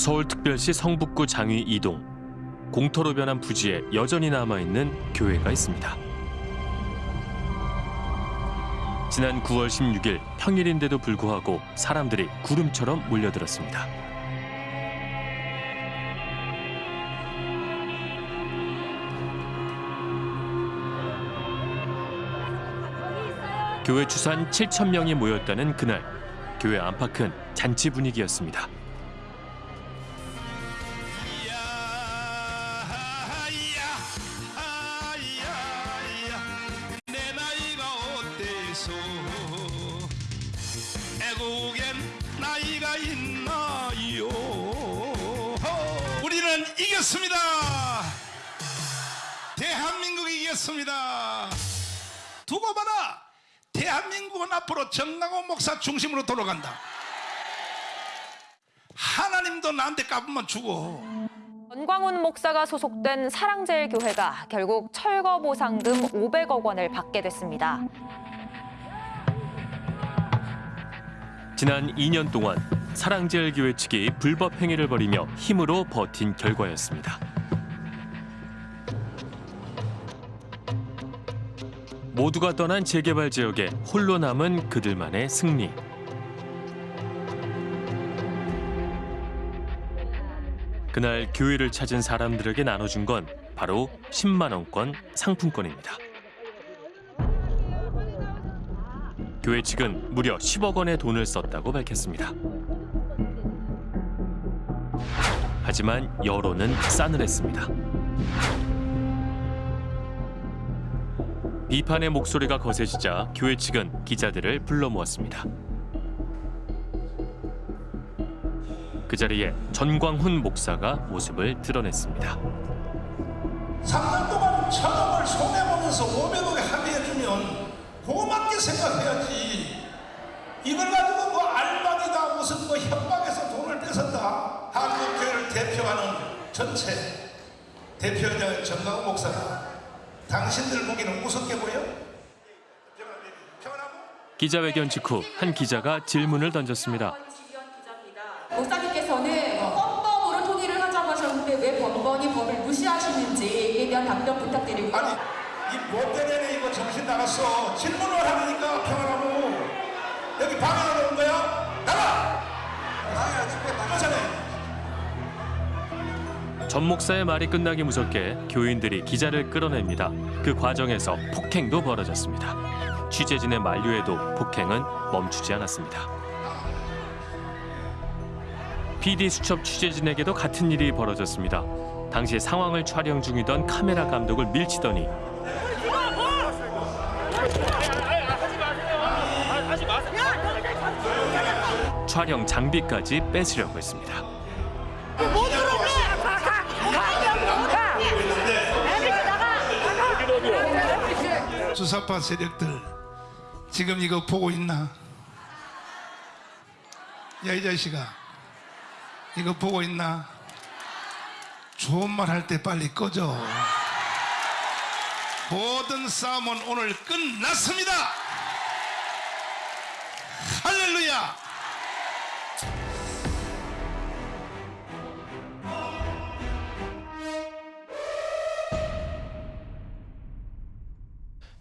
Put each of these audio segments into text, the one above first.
서울특별시 성북구 장위 이동 공터로 변한 부지에 여전히 남아있는 교회가 있습니다. 지난 9월 16일 평일인데도 불구하고 사람들이 구름처럼 몰려들었습니다. 교회 추산 7천 명이 모였다는 그날 교회 안팎은 잔치 분위기였습니다. 중심으로 돌아간다 하나님도 나한테 까불면 죽어 전광훈 목사가 소속된 사랑제일교회가 결국 철거 보상금 500억 원을 받게 됐습니다. 지난 2년 동안 사랑제일교회 측이 불법 행위를 벌이며 힘으로 버틴 결과였습니다. 모두가 떠난 재개발 지역에 홀로 남은 그들만의 승리. 그날 교회를 찾은 사람들에게 나눠준 건 바로 10만 원권 상품권입니다. 교회 측은 무려 10억 원의 돈을 썼다고 밝혔습니다. 하지만 여론은 싸늘했습니다. 비판의 목소리가 거세지자 교회 측은 기자들을 불러 모았습니다. 그 자리에 전광훈 목사가 모습을 드러냈습니다. 3년 동안 천억을 손해보면서 500억에 합의해주면 고맙게 생각해야지 이걸 가지고 뭐 알박이다 무슨 뭐 협박해서 돈을 뺏었다 한국교회를 대표하는 전체 대표자 정강훈 목사가 당신들 보기는 우습게 보여? 기자회견 직후 한 기자가 질문을 던졌습니다. 목사님께서는 헌법으로 통일을 하자고 하셨는데 왜 번번이 법을 무시하시는지에 대한 답변 부탁드리고요. 아니 이 못된 애네 이거 정신 나갔어 질문을 하니까 평안하고 여기 방해 전 목사의 말이 끝나기 무섭게 교인들이 기자를 끌어냅니다. 그 과정에서 폭행도 벌어졌습니다. 취재진의 만류에도 폭행은 멈추지 않았습니다. PD 수첩 취재진에게도 같은 일이 벌어졌습니다. 당시 상황을 촬영 중이던 카메라 감독을 밀치더니 촬영 장비까지 뺏으려고 했습니다. 수사파 세력들 지금 이거 보고 있나? 야 이 자식아 이거 보고 있나? 좋은 말 할 때 빨리 꺼져 모든 싸움은 오늘 끝났습니다 할렐루야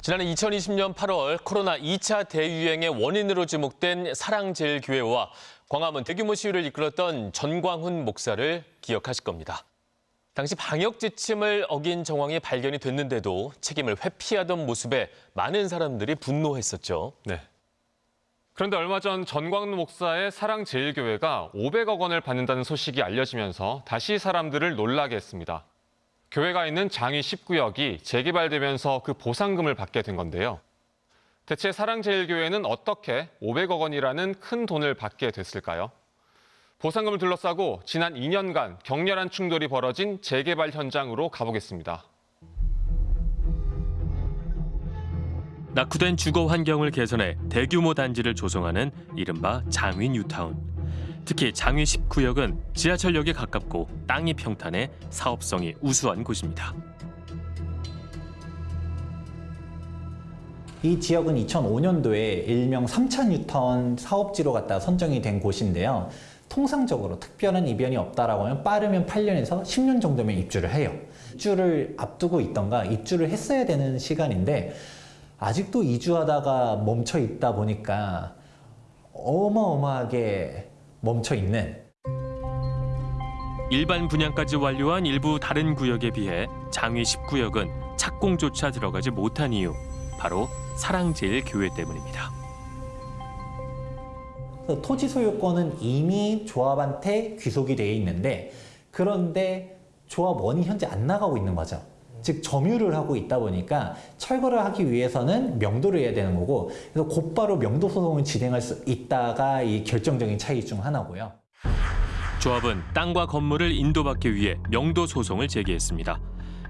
지난해 2020년 8월 코로나 2차 대유행의 원인으로 지목된 사랑제일교회와 광화문 대규모 시위를 이끌었던 전광훈 목사를 기억하실 겁니다. 당시 방역 지침을 어긴 정황이 발견이 됐는데도 책임을 회피하던 모습에 많은 사람들이 분노했었죠. 네. 그런데 얼마 전 전광훈 목사의 사랑제일교회가 500억 원을 받는다는 소식이 알려지면서 다시 사람들을 놀라게 했습니다. 교회가 있는 장위 10구역이 재개발되면서 그 보상금을 받게 된 건데요. 대체 사랑제일교회는 어떻게 500억 원이라는 큰 돈을 받게 됐을까요? 보상금을 둘러싸고 지난 2년간 격렬한 충돌이 벌어진 재개발 현장으로 가보겠습니다. 낙후된 주거 환경을 개선해 대규모 단지를 조성하는 이른바 장위 뉴타운. 특히 장위 10구역은 지하철역에 가깝고 땅이 평탄해 사업성이 우수한 곳입니다. 이 지역은 2005년도에 일명 3천 뉴턴 사업지로 갖다 선정이 된 곳인데요. 통상적으로 특별한 이변이 없다라고 하면 빠르면 8년에서 10년 정도면 입주를 해요. 입주를 앞두고 있던가 입주를 했어야 되는 시간인데 아직도 이주하다가 멈춰 있다 보니까 어마어마하게 멈춰 있는 일반 분양까지 완료한 일부 다른 구역에 비해 장위 10구역은 착공조차 들어가지 못한 이유 바로 사랑제일교회 때문입니다. 토지 소유권은 이미 조합한테 귀속이 되어 있는데 그런데 조합원이 현재 안 나가고 있는 거죠. 즉 점유를 하고 있다 보니까 철거를 하기 위해서는 명도를 해야 되는 거고 그래서 곧바로 명도 소송을 진행할 수 있다가 이 결정적인 차이 중 하나고요. 조합은 땅과 건물을 인도받기 위해 명도 소송을 제기했습니다.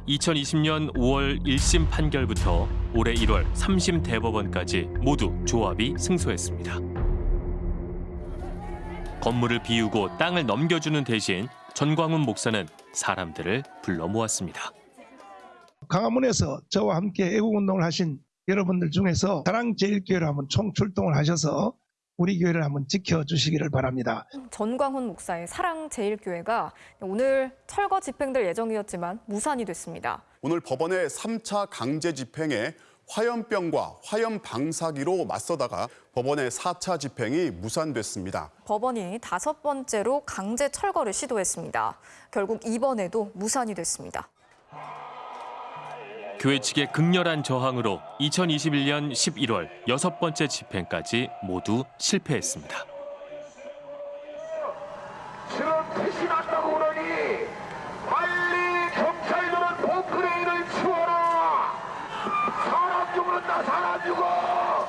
2020년 5월 1심 판결부터 올해 1월 3심 대법원까지 모두 조합이 승소했습니다. 건물을 비우고 땅을 넘겨주는 대신 전광훈 목사는 사람들을 불러 모았습니다. 강화문에서 저와 함께 애국운동을 하신 여러분들 중에서 사랑제일교회로 한번 총출동을 하셔서 우리 교회를 한번 지켜주시기를 바랍니다. 전광훈 목사의 사랑제일교회가 오늘 철거 집행될 예정이었지만 무산이 됐습니다. 오늘 법원의 3차 강제 집행에 화염병과 화염 방사기로 맞서다가 법원의 4차 집행이 무산됐습니다. 법원이 다섯 번째로 강제 철거를 시도했습니다. 결국 이번에도 무산이 됐습니다. 교회 측의 극렬한 저항으로 2021년 11월 여섯 번째 집행까지 모두 실패했습니다. 지금 빛이 났다고 그러니 빨리 경찰들은 포크레인을 치워라. 사람 죽는다 사람 죽어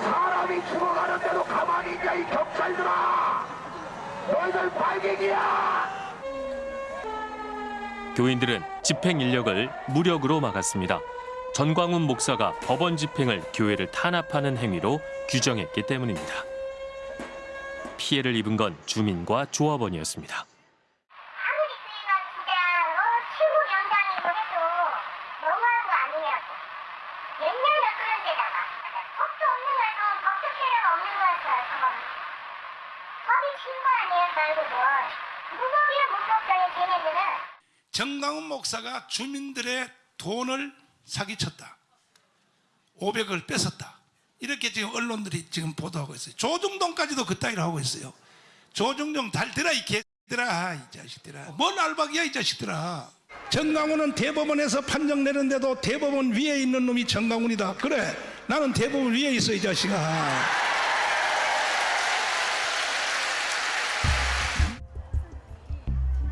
사람이 죽어가는데도 가만히 있냐 이 경찰들아. 너희들 발갱이야 교인들은 집행 인력을 무력으로 막았습니다. 전광훈 목사가 법원 집행을 교회를 탄압하는 행위로 규정했기 때문입니다. 피해를 입은 건 주민과 조합원이었습니다. 아무리 수위가 진짜 어, 최고 연장이고 해도 너무한 거 아니냐고. 옛날에 그런 데다가 법도 없는 거도 법적 체계가 없는 거였어요. 저건. 법이 친거 아니에요, 결국은. 무법이야 무법자의 걔네들은. 정강훈 목사가 주민들의 돈을 사기쳤다. 500을 뺏었다. 이렇게 지금 언론들이 지금 보도하고 있어요. 조중동까지도 그따위로 하고 있어요. 조중동 달들아 이 개들아 이 자식들아. 뭔 알박이야 이 자식들아. 정강훈은 대법원에서 판정 내는데도 대법원 위에 있는 놈이 정강훈이다. 그래 나는 대법원 위에 있어 이 자식아.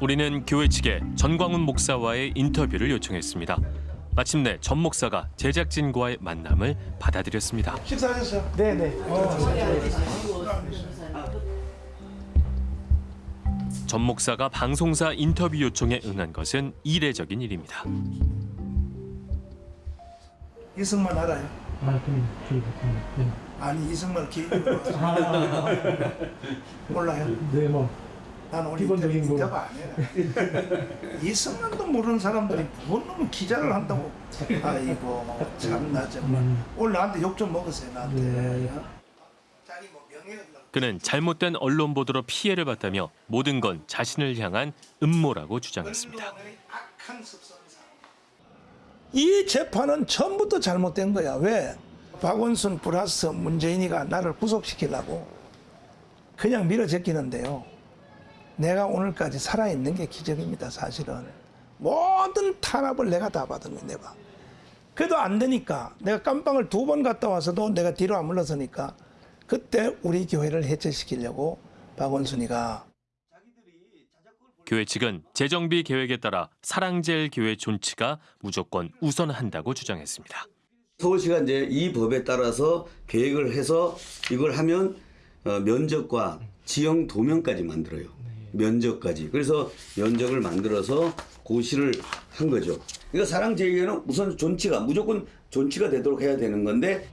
우리는 교회 측에 전광훈 목사와의 인터뷰를 요청했습니다. 마침내 전 목사가 제작진과의 만남을 받아들였습니다. 식사하셨어요? 네네. 전 목사가 방송사 인터뷰 요청에 응한 것은 이례적인 일입니다. 이승만 알아요? 아, 그럼 저희 네. 아니 이승만 개인으로 몰라요? 네, 뭐 난 오늘 기본적인 거. 이승만도 모르는 사람들이 뭔 놈의 기자를 한다고. 아이고 참나 정말. 음. 오늘 나한테 욕 좀 먹었어요 나한테. 네. 뭐 그는 잘못된 언론 보도로 피해를 봤다며 모든 건 자신을 향한 음모라고 주장했습니다. 이 재판은 처음부터 잘못된 거야. 왜? 박원순 플러스 문재인이가 나를 구속시키려고 그냥 밀어제끼는데요. 내가 오늘까지 살아있는 게 기적입니다, 사실은. 모든 탄압을 내가 다 받은 거야, 내가. 그래도 안 되니까 내가 깜빵을 두 번 갔다 와서도 내가 뒤로 안 물러서니까 그때 우리 교회를 해체시키려고 박원순이가 교회 측은 재정비 계획에 따라 사랑제일 교회 존치가 무조건 우선한다고 주장했습니다. 서울시가 이제 이 법에 따라서 계획을 해서 이걸 하면 어, 면적과 지형 도면까지 만들어요. 면적까지. 그래서 면적을 만들어서 고시를 한 거죠. 그러니까 사랑제일교회는 우선 존치가 무조건 존치가 되도록 해야 되는 건데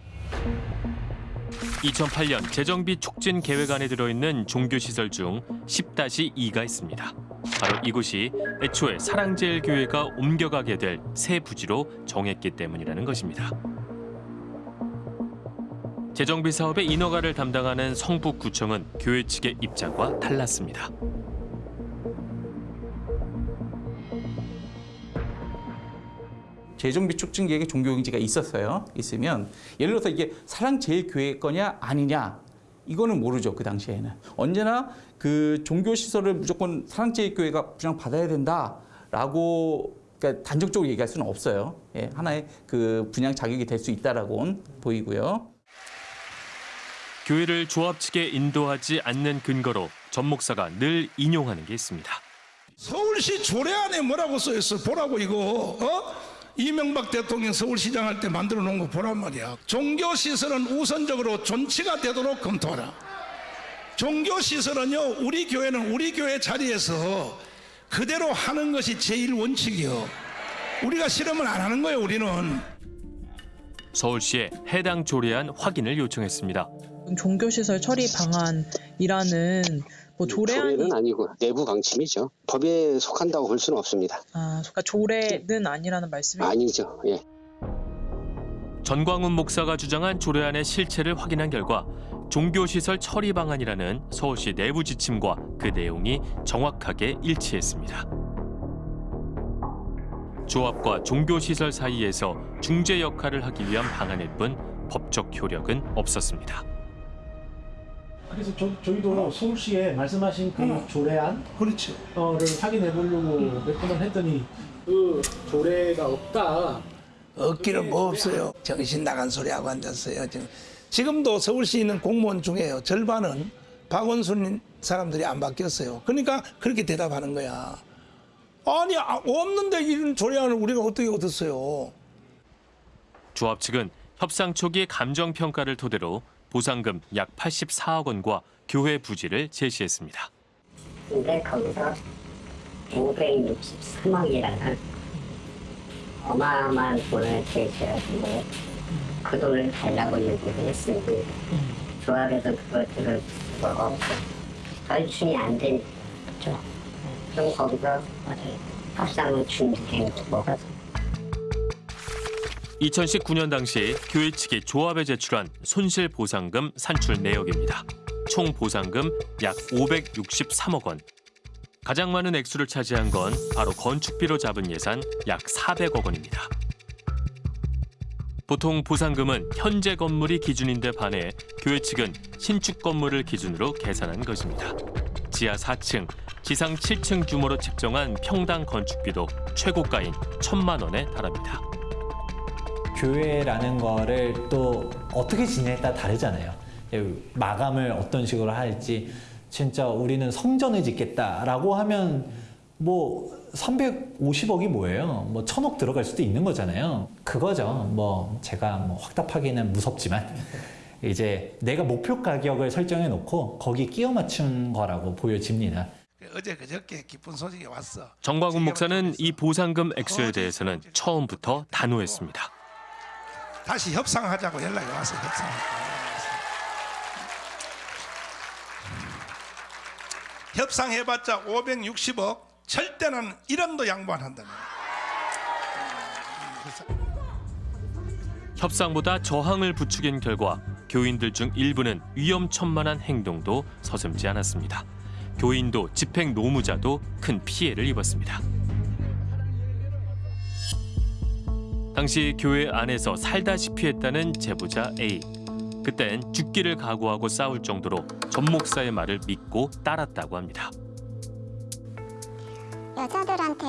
2008년 재정비 촉진 계획안에 들어있는 종교시설 중 10-2가 있습니다. 바로 이곳이 애초에 사랑제일 교회가 옮겨가게 될 새 부지로 정했기 때문이라는 것입니다. 재정비 사업의 인허가를 담당하는 성북구청은 교회 측의 입장과 달랐습니다. 재정비 촉진 계획에 종교경제가 있었어요. 있으면 예를 들어서 이게 사랑제일교회 거냐 아니냐 이거는 모르죠 그 당시에는 언제나 그 종교 시설을 무조건 사랑제일교회가 분양 받아야 된다라고 그러니까 단정적으로 얘기할 수는 없어요. 예, 하나의 그 분양 자격이 될 수 있다라고는 보이고요. 교회를 조합 측에 인도하지 않는 근거로 전 목사가 늘 인용하는 게 있습니다. 서울시 조례 안에 뭐라고 써 있어 보라고 이거 어? 이명박 대통령 서울시장 할 때 만들어 놓은 거 보란 말이야. 종교 시설은 우선적으로 존치가 되도록 검토하라. 종교 시설은요 우리 교회는 우리 교회 자리에서 그대로 하는 것이 제일 원칙이요. 우리가 실험을 안 하는 거예요 우리는. 서울시에 해당 조례안 확인을 요청했습니다. 종교시설 처리 방안이라는 뭐 조례안이 조례는 아니고 내부 방침이죠. 법에 속한다고 볼 수는 없습니다. 아, 그러니까 조례는 아니라는 말씀이 아니죠. 예. 전광훈 목사가 주장한 조례안의 실체를 확인한 결과 종교시설 처리 방안이라는 서울시 내부 지침과 그 내용이 정확하게 일치했습니다. 조합과 종교시설 사이에서 중재 역할을 하기 위한 방안일 뿐 법적 효력은 없었습니다. 그래서 저, 저희도 서울시에 말씀하신 그 조례안 그렇죠. 어를 확인해 보려고 몇 번을 했더니 그 조례가 없다. 없기는 뭐 없어요. 정신 나간 소리 하고 앉았어요. 지금. 지금도 서울시에 있는 공무원 중에요. 절반은 박원순 사람들이 안 바뀌었어요. 그러니까 그렇게 대답하는 거야. 아니 아, 없는데 이런 조례안을 우리가 어떻게 얻었어요? 조합 측은 협상 초기 감정 평가를 토대로 보상금 약 84억 원과 교회 부지를 제시했습니다. 근데 거기서 563억이라는 어마어마한 돈을 제시하는데 그 돈을 달라고 얘기를 했으니 조합에서 그것들을 뭐 절충이 안 되죠. 그럼 거기서 합상을 준비된 뭐가 2019년 당시 교회 측이 조합에 제출한 손실 보상금 산출 내역입니다. 총 보상금 약 563억 원. 가장 많은 액수를 차지한 건 바로 건축비로 잡은 예산 약 400억 원입니다. 보통 보상금은 현재 건물이 기준인데 반해 교회 측은 신축 건물을 기준으로 계산한 것입니다. 지하 4층, 지상 7층 규모로 책정한 평당 건축비도 최고가인 1천만 원에 달합니다. 교회라는 거를 또 어떻게 지내에 따라 다르잖아요. 마감을 어떤 식으로 할지 진짜 우리는 성전을 짓겠다라고 하면 뭐 350억이 뭐예요? 뭐 천억 들어갈 수도 있는 거잖아요. 그거죠. 뭐 제가 뭐 확답하기는 무섭지만 이제 내가 목표 가격을 설정해 놓고 거기 끼워 맞춘 거라고 보여집니다. 어제 그저께 기쁜 소식이 왔어. 정광훈 목사는 이 보상금 액수에 대해서는 처음부터 단호했습니다. 다시 협상하자고 연락이 와서 협상. 협상해봤자 560억 절대는 1원도 양보 안 한다는 협상보다 저항을 부추긴 결과 교인들 중 일부는 위험천만한 행동도 서슴지 않았습니다. 교인도 집행 노무자도 큰 피해를 입었습니다. 당시 교회 안에서 살다시피 했다는 제보자 A. 그땐 죽기를 각오하고 싸울 정도로 전 목사의 말을 믿고 따랐다고 합니다. 여자들한테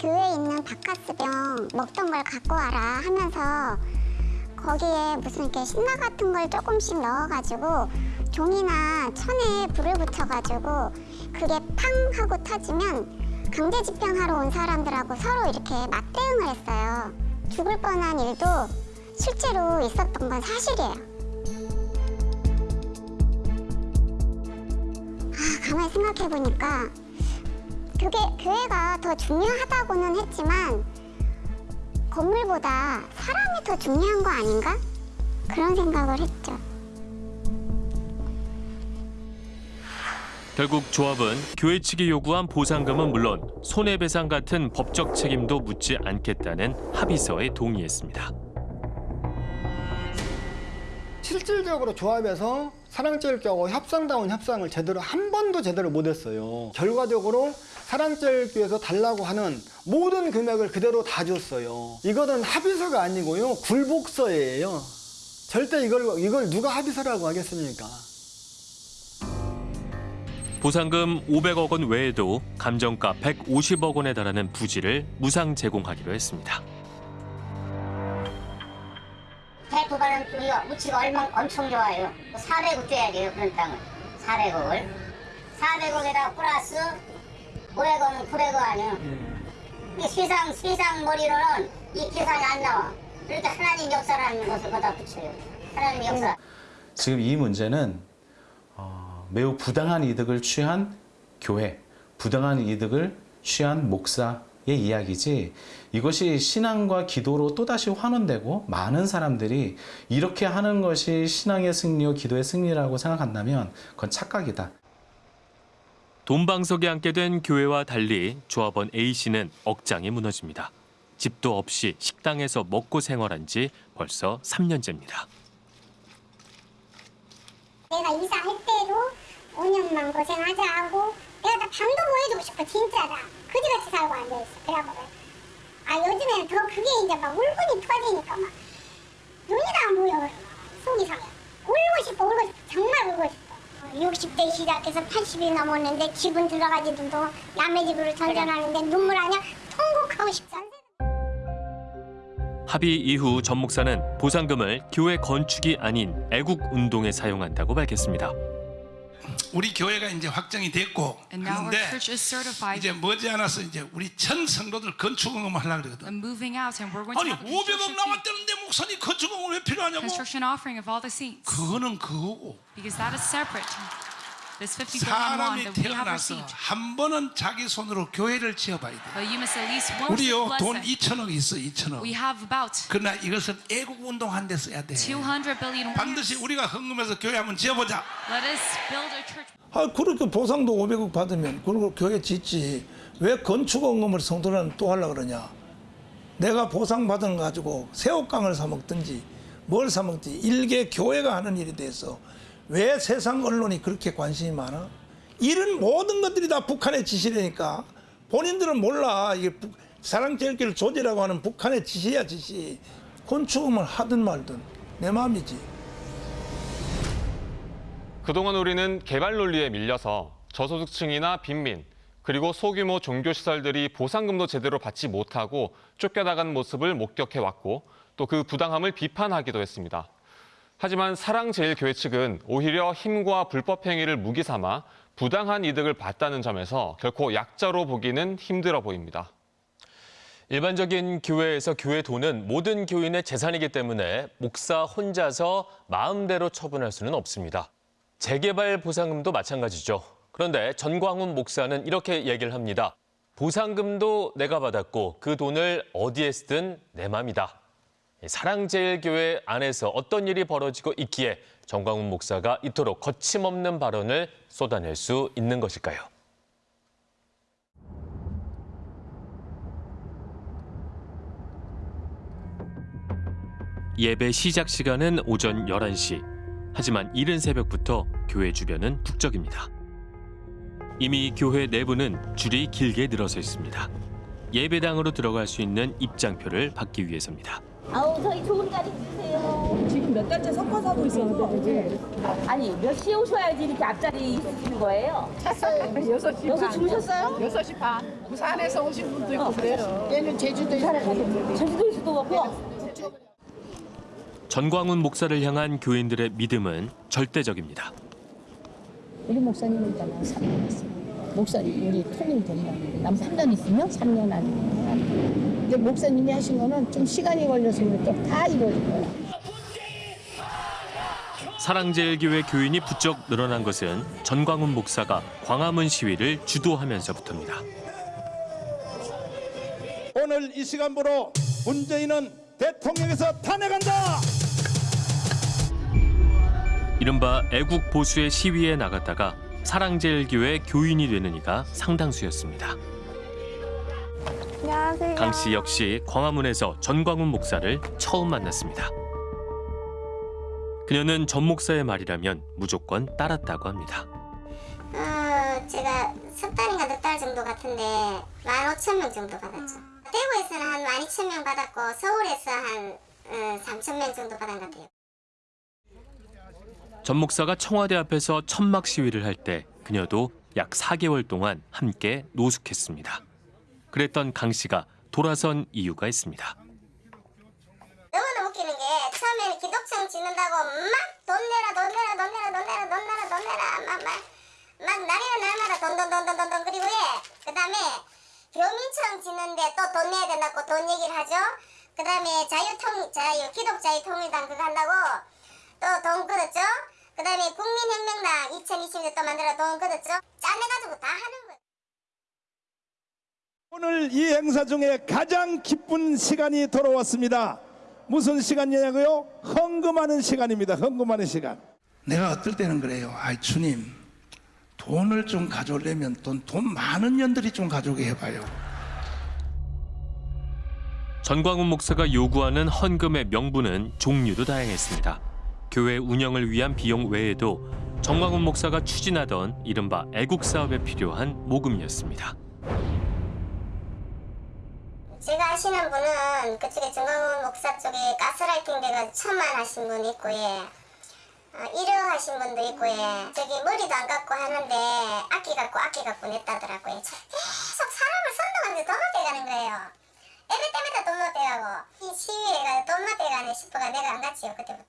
교회에 있는 바카스병 먹던 걸 갖고 와라 하면서 거기에 무슨 이렇게 신나 같은 걸 조금씩 넣어가지고 종이나 천에 불을 붙여가지고 그게 팡 하고 터지면 강제 집행하러 온 사람들하고 서로 이렇게 맞대응을 했어요. 죽을 뻔한 일도 실제로 있었던 건 사실이에요. 아, 가만히 생각해 보니까 그게 교회가 더 중요하다고는 했지만 건물보다 사람이 더 중요한 거 아닌가? 그런 생각을 했죠. 결국 조합은 교회 측이 요구한 보상금은 물론 손해배상 같은 법적 책임도 묻지 않겠다는 합의서에 동의했습니다. 실질적으로 조합해서 사랑제일교하고 협상다운 협상을 제대로 한 번도 제대로 못했어요. 결과적으로 사랑제일교에서 달라고 하는 모든 금액을 그대로 다 줬어요. 이거는 합의서가 아니고요. 굴복서예요. 절대 이걸 이걸 누가 합의서라고 하겠습니까? 보상금 500억 원 외에도 감정가 150억 원에 달하는 부지를 무상 제공하기로 했습니다. 대포가는 우리가 우치가 얼마 엄청 좋아요. 400억 줘야 돼요 그런 땅을 400억을 400억에다 플러스 500억은 900억 아니에요. 이 세상 세상 머리로는 이 계산이 안 나와. 그러니까 하나님 역사라는 것을 거다 붙여요. 하나님 역사. 지금 이 문제는 어, 매우 부당한 이득을 취한 교회, 부당한 이득을 취한 목사의 이야기지 이것이 신앙과 기도로 또다시 환원되고 많은 사람들이 이렇게 하는 것이 신앙의 승리요 기도의 승리라고 생각한다면 그건 착각이다. 돈방석에 앉게 된 교회와 달리 조합원 A씨는 억장이 무너집니다. 집도 없이 식당에서 먹고 생활한 지 벌써 3년째입니다. 내가 이사할 때도 5년만 고생하자 하고 내가 다 방도 보여주고 싶어 진짜다. 그지같이 살고 앉아있어 그래갖고 아 요즘에는 더 그게 이제 막 울분이 터지니까 막 눈이 다 안 보여 속이 상해. 울고 싶어 울고 싶어. 정말 울고 싶어. 60대 시작해서 80이 넘었는데 집은 들어가지도 남의 집으로 전전하는데 눈물 아니야 통곡하고 싶다 합의 이후 전 목사는 보상금을 교회 건축이 아닌 애국 운동에 사용한다고 밝혔습니다. 우리 교회가 이제 확정이 됐고 And now our 그런데 church is certified. 이제 머지않아서 이제 우리 전 성도들 건축응금 하려고 그러거든. I'm moving out and we're going to 아니 have a 500억 construction fee. 나왔다는데 목사님 건축응금 왜 필요하냐고? construction offering of all the saints. 그거는 그거고 사람이 태어나서. 한 번은 자기 손으로 교회를 지어봐야 돼. 우리요 돈 it. 2천억 있어 2천억. We have about 그러나 이것은 애국 운동한 데 써야 돼. 200 billion 반드시 우리가 헌금해서 교회 한번 지어보자. 아, 그렇게 보상도 500억 받으면 그리고 교회 짓지 왜 건축원금을 성도는 또 하려고 그러냐 내가 보상 받은 거 가지고 새우깡을 사 먹든지 뭘 사 먹든지 일개 교회가 하는 일에 대해서 왜 세상 언론이 그렇게 관심이 많아? 이런 모든 것들이 다 북한의 지시라니까 본인들은 몰라 사랑제일교를 조지라고 하는 북한의 지시야 지시 건축음을 하든 말든 내 마음이지 그동안 우리는 개발 논리에 밀려서 저소득층이나 빈민, 그리고 소규모 종교시설들이 보상금도 제대로 받지 못하고 쫓겨나간 모습을 목격해왔고 또 그 부당함을 비판하기도 했습니다. 하지만 사랑제일교회 측은 오히려 힘과 불법 행위를 무기 삼아 부당한 이득을 봤다는 점에서 결코 약자로 보기는 힘들어 보입니다. 일반적인 교회에서 교회 돈은 모든 교인의 재산이기 때문에 목사 혼자서 마음대로 처분할 수는 없습니다. 재개발 보상금도 마찬가지죠. 그런데 전광훈 목사는 이렇게 얘기를 합니다. 보상금도 내가 받았고 그 돈을 어디에 쓰든 내 맘이다. 사랑제일교회 안에서 어떤 일이 벌어지고 있기에 전광훈 목사가 이토록 거침없는 발언을 쏟아낼 수 있는 것일까요? 예배 시작 시간은 오전 11시. 하지만 이른 새벽부터 교회 주변은 북적입니다. 이미 교회 내부는 줄이 길게 늘어서 있습니다. 예배당으로 들어갈 수 있는 입장표를 받기 위해서입니다. 아우 저희 좋은 자리 주세요. 지금 몇 달째 섞어서 하고 있어서. 아니 몇 시에 오셔야지 이렇게 앞자리 있으시는 거예요? 찼어요. 여섯 시 여섯 반. 주무셨어요? 여섯 시 반. 부산에서 오신 분도 있고 그래요. 얘는 제주도에서 제주도에서도 왔고. 전광훈 목사를 향한 교인들의 믿음은 절대적입니다. 우리 목사님 있잖아. 3년 있어요. 목사님 우리 통일 된다는데 난 3년 있으면 3년 아니면 이제 목사님이 하신 거는 좀 시간이 걸려서 그렇게 다 이루어진 거야. 사랑제일교회 교인이 부쩍 늘어난 것은 전광훈 목사가 광화문 시위를 주도하면서부터입니다. 오늘 이 시간부로 문재인은 대통령에서 탄핵한다. 이른바 애국 보수의 시위에 나갔다가 사랑제일교회 교인이 되는 이가 상당수였습니다. 안녕하세요. 강 씨 역시 광화문에서 전광훈 목사를 처음 만났습니다. 그녀는 전 목사의 말이라면 무조건 따랐다고 합니다. 어, 제가 석 달인가 넉 달 정도 같은데 15,000명 정도 받았죠. 대구에서는 한 12,000명 받았고 서울에서 한 어, 3,000명 정도 받은 것 같아요. 전 목사가 청와대 앞에서 천막 시위를 할 때 그녀도 약 4개월 동안 함께 노숙했습니다. 그랬던 강 씨가 돌아선 이유가 있습니다. 너무나 웃기는 게 처음에는 기독청 짓는다고 막 돈 내라 돈 내라 돈 내라 돈 내라 돈 내라 돈 내라 막막막 날이나 날마다 돈 돈 돈 돈 돈 돈 그리고 예 그다음에 교민청 짓는데 또 돈 내야 된다고 돈 얘기를 하죠. 그다음에 자유통 자유 기독자유통일당 그거 한다고 또 돈 끊었죠. 그다음에 국민혁명당 2020년 또 만들어 돈 끊었죠. 짜내가지고 다 하는 거예요. 오늘 이 행사 중에 가장 기쁜 시간이 돌아왔습니다. 무슨 시간이냐고요? 헌금하는 시간입니다. 헌금하는 시간. 내가 어떨 때는 그래요. 아이 주님 돈을 좀 가져오려면 돈, 돈 많은 년들이 좀 가져오게 해봐요. 전광훈 목사가 요구하는 헌금의 명분은 종류도 다양했습니다. 교회 운영을 위한 비용 외에도 정광훈 목사가 추진하던 이른바 애국 사업에 필요한 모금이었습니다. 제가 아시는 분은 그쪽에 정광훈 목사 쪽에 가스라이팅 돼가 천만 하신 분 있고 예. 어, 1억 하신 분도 있고 예. 저기 머리도 안 깎고 하는데 악기 갖고 악기 갖고 냈다더라고요. 저 계속 사람을 선동하는데 돈못 떼가는 거예요. 예배 때마다 돈못 떼가고 이 시위에가 돈못 떼가네 싶어가 내가 안 갔지요 그때부터.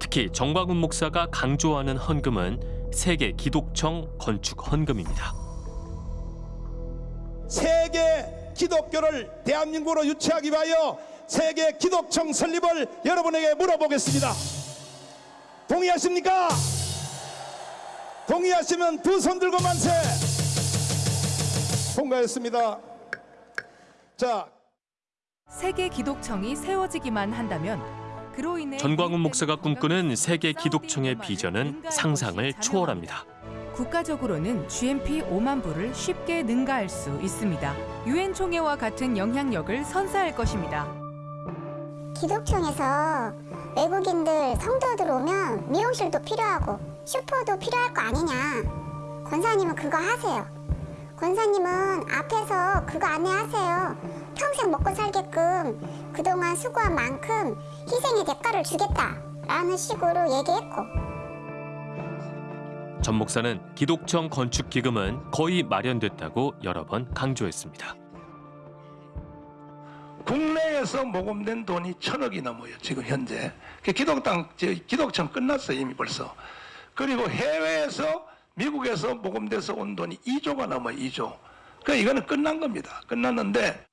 특히 정광훈 목사가 강조하는 헌금은 세계 기독청 건축 헌금입니다. 세계 기독교를 대한민국으로 유치하기 위하여 세계 기독청 설립을 여러분에게 물어보겠습니다. 동의하십니까? 동의하시면 두 손 들고 만세. 통과했습니다. 자, 세계 기독청이 세워지기만 한다면 그로 인해 전광훈 목사가 꿈꾸는 세계 기독청의 비전은 상상을 초월합니다. 국가적으로는 GMP 5만 부를 쉽게 능가할 수 있습니다. 유엔 총회와 같은 영향력을 선사할 것입니다. 기독청에서 외국인들 성도들 오면 미용실도 필요하고 슈퍼도 필요할 거 아니냐. 권사님은 그거 하세요. 권사님은 앞에서 그거 안내하세요. 평생 먹고 살게끔 그동안 수고한 만큼 희생의 대가를 주겠다라는 식으로 얘기했고 전 목사는 기독청 건축 기금은 거의 마련됐다고 여러 번 강조했습니다. 국내에서 모금된 돈이 천억이 넘어요. 지금 현재. 그 기독당 저 기독청 끝났어요 이미 벌써. 그리고 해외에서 미국에서 모금돼서 온 돈이 2조가 넘어요 2조. 그 이거는 끝난 겁니다. 끝났는데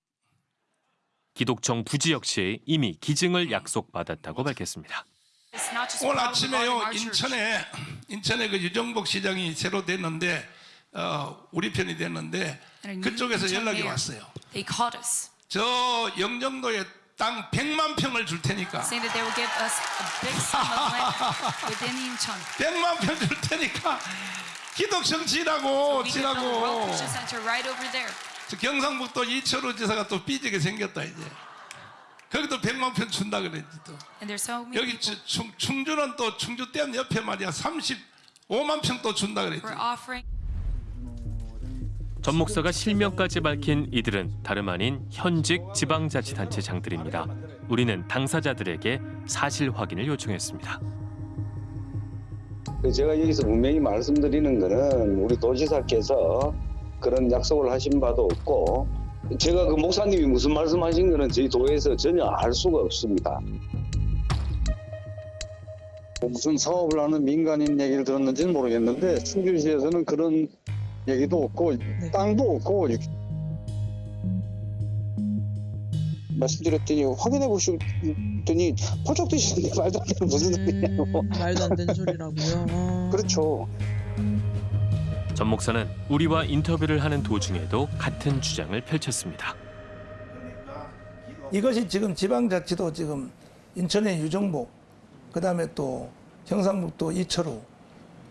기독청 부지 역시 이미 기증을 약속받았다고 밝혔습니다. 오늘 아침에요 인천에 인천에 그 유정복 시장이 새로 됐는데 어, 우리 편이 됐는데 그쪽에서 연락이 왔어요. 저 영종도에 땅 100만 평을 줄 테니까 saying that they will give us a big sum of land within Incheon. 100만 평 줄 테니까 기독청 지라고 지라고. 저 경상북도 이철우 지사가 또 삐지게 생겼다 이제 거기도 100만 평 준다 그랬지 또 And there's so many 여기 저 충, 충주는 또 충주댐 옆에 말이야 35만 평 또 준다 그랬지. 전 목사가 실명까지 밝힌 이들은 다름 아닌 현직 지방자치단체 장들입니다. 우리는 당사자들에게 사실 확인을 요청했습니다. 그 제가 여기서 분명히 말씀드리는 거는 우리 도지사께서 그런 약속을 하신 바도 없고 제가 그 목사님이 무슨 말씀하신 거는 저희 도에서 전혀 알 수가 없습니다. 뭐 무슨 사업을 하는 민간인 얘기를 들었는지는 모르겠는데 충주시에서는 그런 얘기도 없고 땅도 없고 말씀드렸더니 확인해 보셨더니 포적 드시는데 말도 안 되는 무슨 소리냐고 말도 안 되는 소리라고요. 어. 그렇죠. 전 목사는 우리와 인터뷰를 하는 도중에도 같은 주장을 펼쳤습니다. 이것이 지금 지방자치도 지금 인천의 유정복, 그 다음에 또 경상북도 이철우,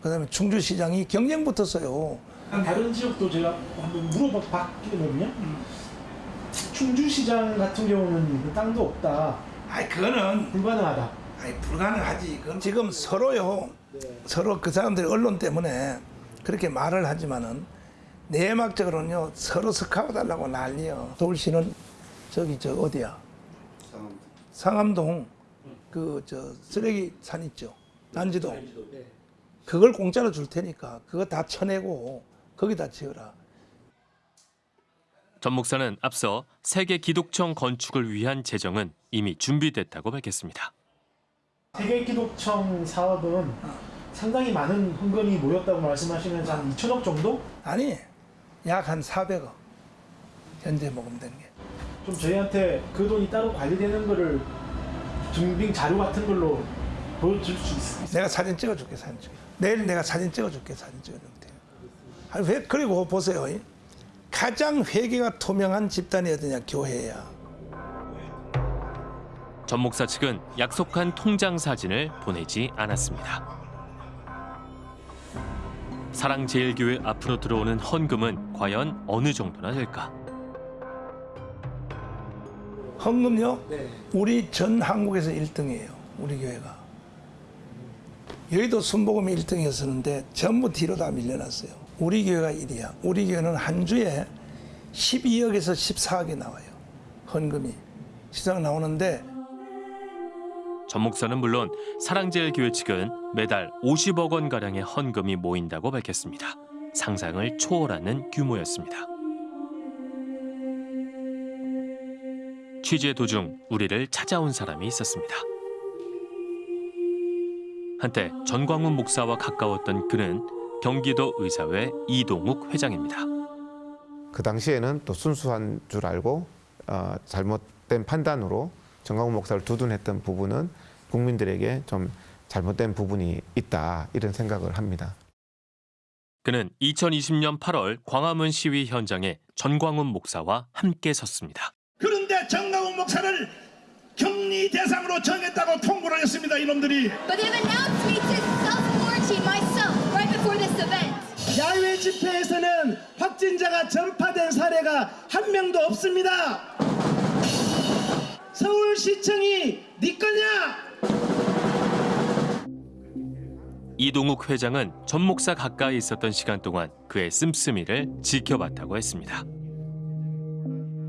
그 다음에 충주시장이 경쟁 붙었어요. 다른 지역도 제가 한번 물어봤거든요. 충주시장 같은 경우는 그 땅도 없다. 아, 그거는 불가능하다. 아니 불가능하지. 그건 지금 서로요. 서로 그 사람들이 언론 때문에 그렇게 말을 하지만은 내막적으로는요 서로 스카우 달라고 난리요. 서울시는 저기 저 어디야? 상암동 그저 쓰레기 산 있죠. 난지동. 그걸 공짜로 줄 테니까 그거 다 쳐내고 거기다 지어라. 전 목사는 앞서 세계 기독청 건축을 위한 재정은 이미 준비됐다고 밝혔습니다. 세계 기독청 사업은 상당히 많은 헌금이 모였다고 말씀하시면서 한 2천억 정도? 아니 약 한 400억 현재 모금된 게. 좀 저희한테 그 돈이 따로 관리되는 거를 증빙 자료 같은 걸로 보여줄 수 있어요? 내가 사진 찍어줄게 사진 찍어. 내일 내가 사진 찍어줄게 사진. 아니 왜 그리고 보세요. 이. 가장 회계가 투명한 집단이 어디냐 교회야. 전 목사 측은 약속한 통장 사진을 보내지 않았습니다. 사랑제일교회 앞으로 들어오는 헌금은 과연 어느 정도나 될까? 헌금요? 우리 전 한국에서 1등이에요. 우리 교회가. 여의도 순복음이 1등이었었는데 전부 뒤로 다 밀려났어요. 우리 교회가 1위야. 우리 교회는 한 주에 12억에서 14억이 나와요. 헌금이. 시장 나오는데 전 목사는 물론 사랑제일교회 측은 매달 50억 원 가량의 헌금이 모인다고 밝혔습니다. 상상을 초월하는 규모였습니다. 취재 도중 우리를 찾아온 사람이 있었습니다. 한때 전광훈 목사와 가까웠던 그는 경기도 의사회 이동욱 회장입니다. 그 당시에는 또 순수한 줄 알고 어, 잘못된 판단으로 정광훈 목사를 두둔했던 부분은 국민들에게 좀 잘못된 부분이 있다 이런 생각을 합니다. 그는 2020년 8월 광화문 시위 현장에 전광훈 목사와 함께 섰습니다. 그런데 정강훈 목사를 격리 대상으로 정했다고 통보를 했습니다. 이놈들이. But they've announced me to self-quarantine myself right before this event. 야외 집회에서는 확진자가 전파된 사례가 한 명도 없습니다. 서울시청이 네 거냐? 이동욱 회장은 전 목사 가까이 있었던 시간 동안 그의 씀씀이를 지켜봤다고 했습니다.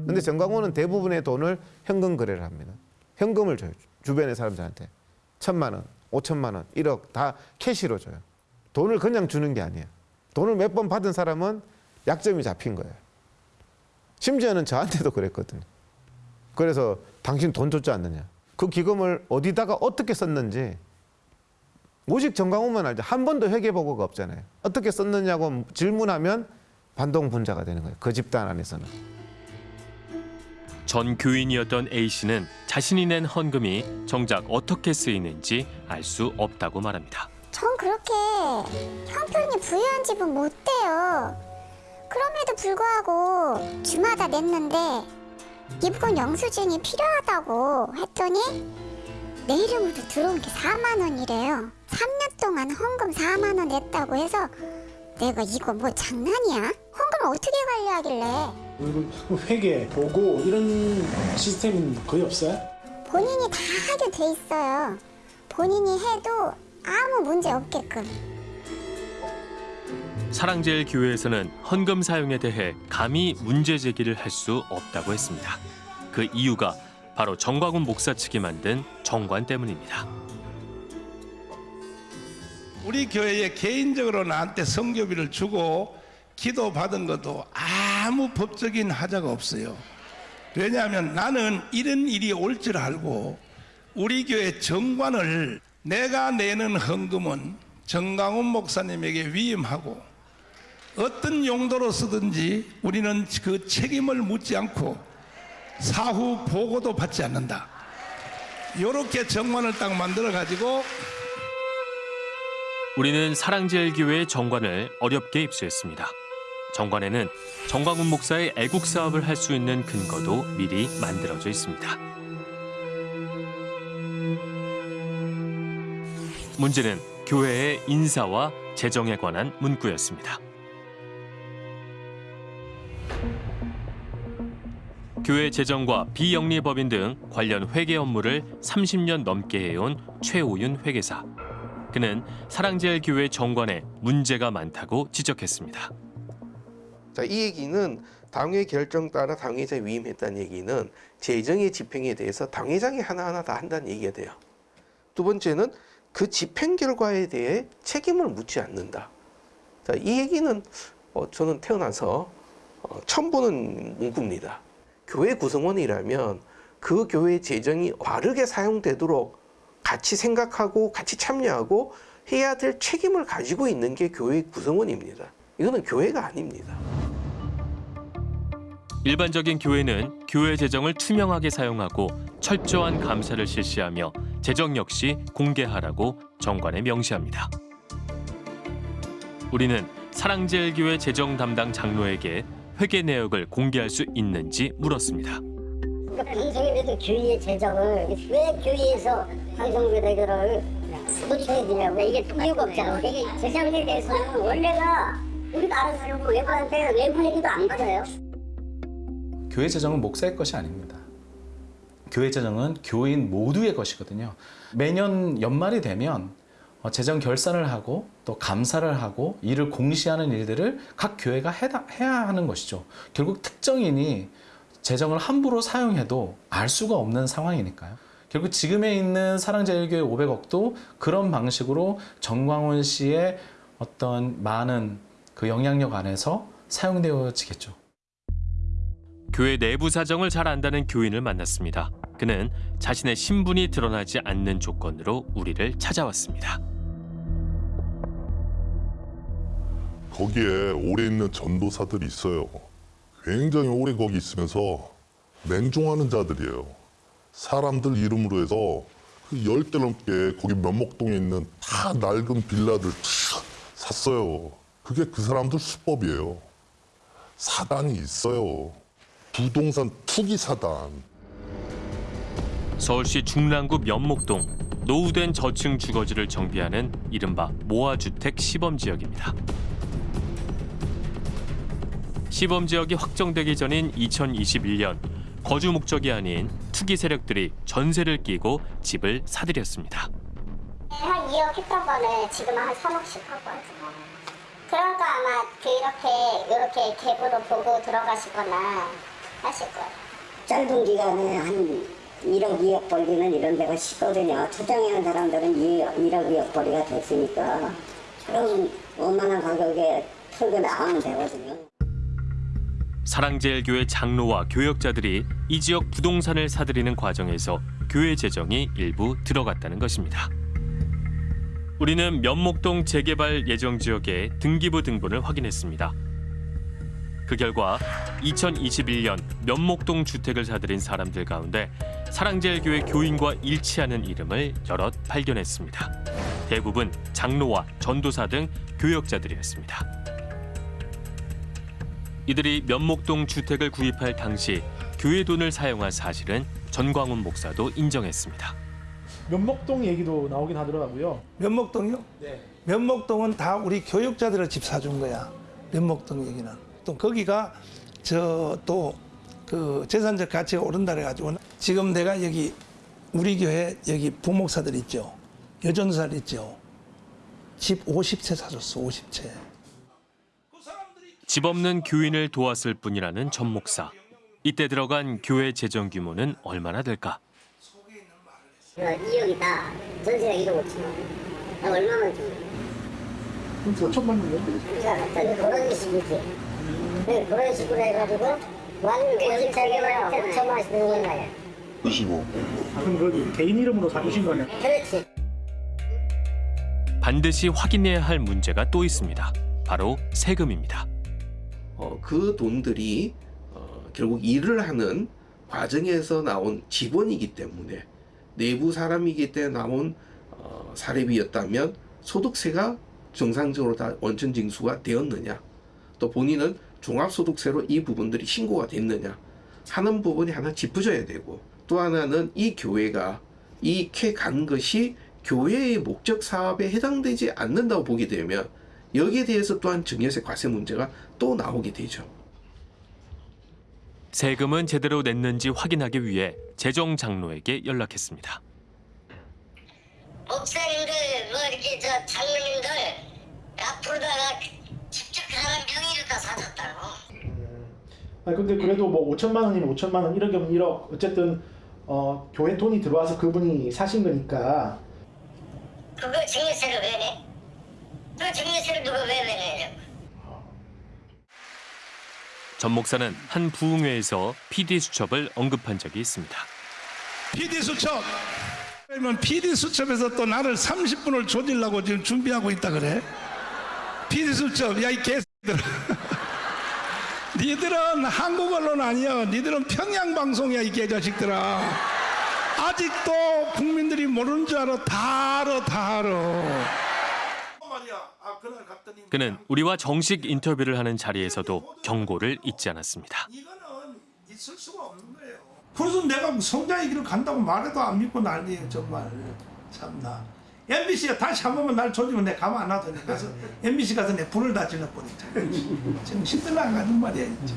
근데 정광훈은 대부분의 돈을 현금 거래를 합니다. 현금을 줘요. 주변의 사람들한테. 천만 원, 오천만 원, 1억 다 캐시로 줘요. 돈을 그냥 주는 게 아니에요. 돈을 몇 번 받은 사람은 약점이 잡힌 거예요. 심지어는 저한테도 그랬거든요. 그래서 당신 돈 줬지 않느냐. 그 기금을 어디다가 어떻게 썼는지 오직 정광훈만 알죠. 한 번도 회계 보고가 없잖아요. 어떻게 썼느냐고 질문하면 반동분자가 되는 거예요. 그 집단 안에서는. 전 교인이었던 A 씨는 자신이 낸 헌금이 정작 어떻게 쓰이는지 알 수 없다고 말합니다. 전 그렇게 형편이 부유한 집은 못 돼요. 그럼에도 불구하고 주마다 냈는데 이분 영수증이 필요하다고 했더니 내 이름으로 들어온 게 4만 원이래요. 3년 동안 헌금 4만 원 냈다고 해서 내가 이거 뭐 장난이야? 헌금을 어떻게 관리하길래 그리고 회계, 보고 이런 시스템은 거의 없어요? 본인이 다 하게 돼 있어요. 본인이 해도 아무 문제 없게끔. 사랑제일교회에서는 헌금 사용에 대해 감히 문제 제기를 할 수 없다고 했습니다. 그 이유가 바로 정광훈 목사 측이 만든 정관 때문입니다. 우리 교회에 개인적으로 나한테 성교비를 주고 기도 받은 것도 아무 법적인 하자가 없어요. 왜냐하면 나는 이런 일이 올 줄 알고 우리 교회 정관을 내가 내는 헌금은 정강훈 목사님에게 위임하고 어떤 용도로 쓰든지 우리는 그 책임을 묻지 않고 사후 보고도 받지 않는다. 이렇게 정관을 딱 만들어 가지고 우리는 사랑제일교회의 정관을 어렵게 입수했습니다. 정관에는 정광훈 목사의 애국 사업을 할 수 있는 근거도 미리 만들어져 있습니다. 문제는 교회의 인사와 재정에 관한 문구였습니다. 교회 재정과 비영리 법인 등 관련 회계 업무를 30년 넘게 해온 최오윤 회계사. 그는 사랑제일교회 정관에 문제가 많다고 지적했습니다. 자, 이 얘기는 당회 결정 따라 당회자 위임했다는 얘기는 재정의 집행에 대해서 당회장이 하나하나 다 한다는 얘기가 돼요. 두 번째는 그 집행 결과에 대해 책임을 묻지 않는다. 자, 이 얘기는 어, 저는 태어나서 어, 처음 보는 문구입니다. 교회 구성원이라면 그 교회 재정이 바르게 사용되도록 같이 생각하고 같이 참여하고 해야 될 책임을 가지고 있는 게 교회 구성원입니다. 이거는 교회가 아닙니다. 일반적인 교회는 교회 재정을 투명하게 사용하고 철저한 감사를 실시하며 재정 역시 공개하라고 정관에 명시합니다. 우리는 사랑제일교회 재정 담당 장로에게 회계 내역을 공개할 수 있는지 물었습니다. 그러니까 교회의 재정을 왜 교회에서 방송국에다를 노출해주냐고 이게 이유가 없잖아. 이게 재정에 대해서는 원래가 우리가 알아서 하려고 외부한테 외부 얘기도 안 받아요. 교회 재정은 목사의 것이 아닙니다. 교회 재정은 교인 모두의 것이거든요. 매년 연말이 되면 어, 재정 결산을 하고 또 감사를 하고 이를 공시하는 일들을 각 교회가 해야 하는 것이죠. 결국 특정인이 재정을 함부로 사용해도 알 수가 없는 상황이니까요. 결국 지금에 있는 사랑제일교회 500억도 그런 방식으로 정광훈 씨의 어떤 많은 그 영향력 안에서 사용되어지겠죠. 교회 내부 사정을 잘 안다는 교인을 만났습니다. 그는 자신의 신분이 드러나지 않는 조건으로 우리를 찾아왔습니다. 거기에 오래 있는 전도사들이 있어요. 굉장히 오래 거기 있으면서 맹종하는 자들이에요. 사람들 이름으로 해서 그 열대 넘게 거기 면목동에 있는 다 낡은 빌라들 다 샀어요. 그게 그 사람들 수법이에요. 사단이 있어요. 부동산 투기 사단. 서울시 중랑구 면목동 노후된 저층 주거지를 정비하는 이른바 모아주택 시범지역입니다. 시범 지역이 확정되기 전인 2021년 거주 목적이 아닌 투기 세력들이 전세를 끼고 집을 사들였습니다. 한 2억 했던 거는 지금 한 3억씩 하고 그러니까 아마 그 이렇게 이렇게 계보도 보고 들어가시거나 하실 거예요. 짧은 기간에 한 1억, 2억 벌기는 이런 데가 쉽거든요. 초장하는 사람들은 2억, 1억, 2억 벌이가 됐으니까 그럼 원만한 가격에 털고 나가면 되거든요. 사랑제일교회 장로와 교역자들이 이 지역 부동산을 사들이는 과정에서 교회 재정이 일부 들어갔다는 것입니다. 우리는 면목동 재개발 예정 지역의 등기부 등본을 확인했습니다. 그 결과 2021년 면목동 주택을 사들인 사람들 가운데 사랑제일교회 교인과 일치하는 이름을 여럿 발견했습니다. 대부분 장로와 전도사 등 교역자들이었습니다. 이들이 면목동 주택을 구입할 당시 교회 돈을 사용한 사실은 전광훈 목사도 인정했습니다. 면목동 얘기도 나오긴 하더라고요. 면목동이요? 네. 면목동은 다 우리 교육자들을 집 사준 거야. 면목동 얘기는. 또 거기가 저 또 그 재산적 가치가 오른다 그래가지고 지금 내가 여기 우리 교회 여기 부목사들 있죠. 여전사들 있죠. 집 50채 사줬어. 50채. 집 없는 교인을 도왔을 뿐이라는 전 목사. 이때 들어간 교회 재정 규모는 얼마나 될까? 2억이다. 전세가 1억 5천 원. 나 얼마만 줘? 5천만 원이요? 자, 그런 식이지. 네, 그런 식으로 해가지고 완전 요즘 자기가 5천만 원씩 드는 거야. 25. 아, 그럼 그 개인 이름으로 사주신 거네. 그렇지. 반드시 확인해야 할 문제가 또 있습니다. 바로 세금입니다. 어, 그 돈들이 어, 결국 일을 하는 과정에서 나온 직원이기 때문에 내부 사람이기 때문에 나온 어, 사례비였다면 소득세가 정상적으로 다 원천 징수가 되었느냐 또 본인은 종합소득세로 이 부분들이 신고가 됐느냐 하는 부분이 하나 짚어져야 되고 또 하나는 이 교회가 이캐 간 것이 교회의 목적 사업에 해당되지 않는다고 보게 되면 여기에 대해서 또한 증여세 과세 문제가 또 나오게 되죠. 세금은 제대로 냈는지 확인하기 위해 재정 장로에게 연락했습니다. 목사님들 뭐 이렇게 저 장로님들 앞으로다가 직접 하는 명의를 다 사줬다고. 아니 근데 그래도 뭐 5천만 원이면 5천만 원, 1억이면 1억 어쨌든 어, 교회 돈이 들어와서 그분이 사신 거니까 그거 증여세를 왜 내? 그 증여세를 누가 왜 내냐고. 전 목사는 한 부흥회에서 PD 수첩을 언급한 적이 있습니다. PD 수첩. 그러면 PD 수첩에서 또 나를 30분을 조질라고 지금 준비하고 있다 그래? PD 수첩, 야 이 개새들아. 니들은 한국 언론 아니야. 니들은 평양 방송이야 이 개자식들아. 아직도 국민들이 모르는 줄 알아. 다 알아, 다 알아. 그는 우리와 정식 인터뷰를 하는 자리에서도 경고를 잊지 않았습니다. 있을 수가 없는 거예요. 그래서 내가 성장의 길을 간다고 말해도 안 믿고 난리예요 정말 참나. MBC가 다시 한 번만 날 조지면 내가 가만 안 놔두니 그래서 MBC 가서 내 불을 다 질러버리자. 지금 힘들어 안 가는 말이야. 진짜.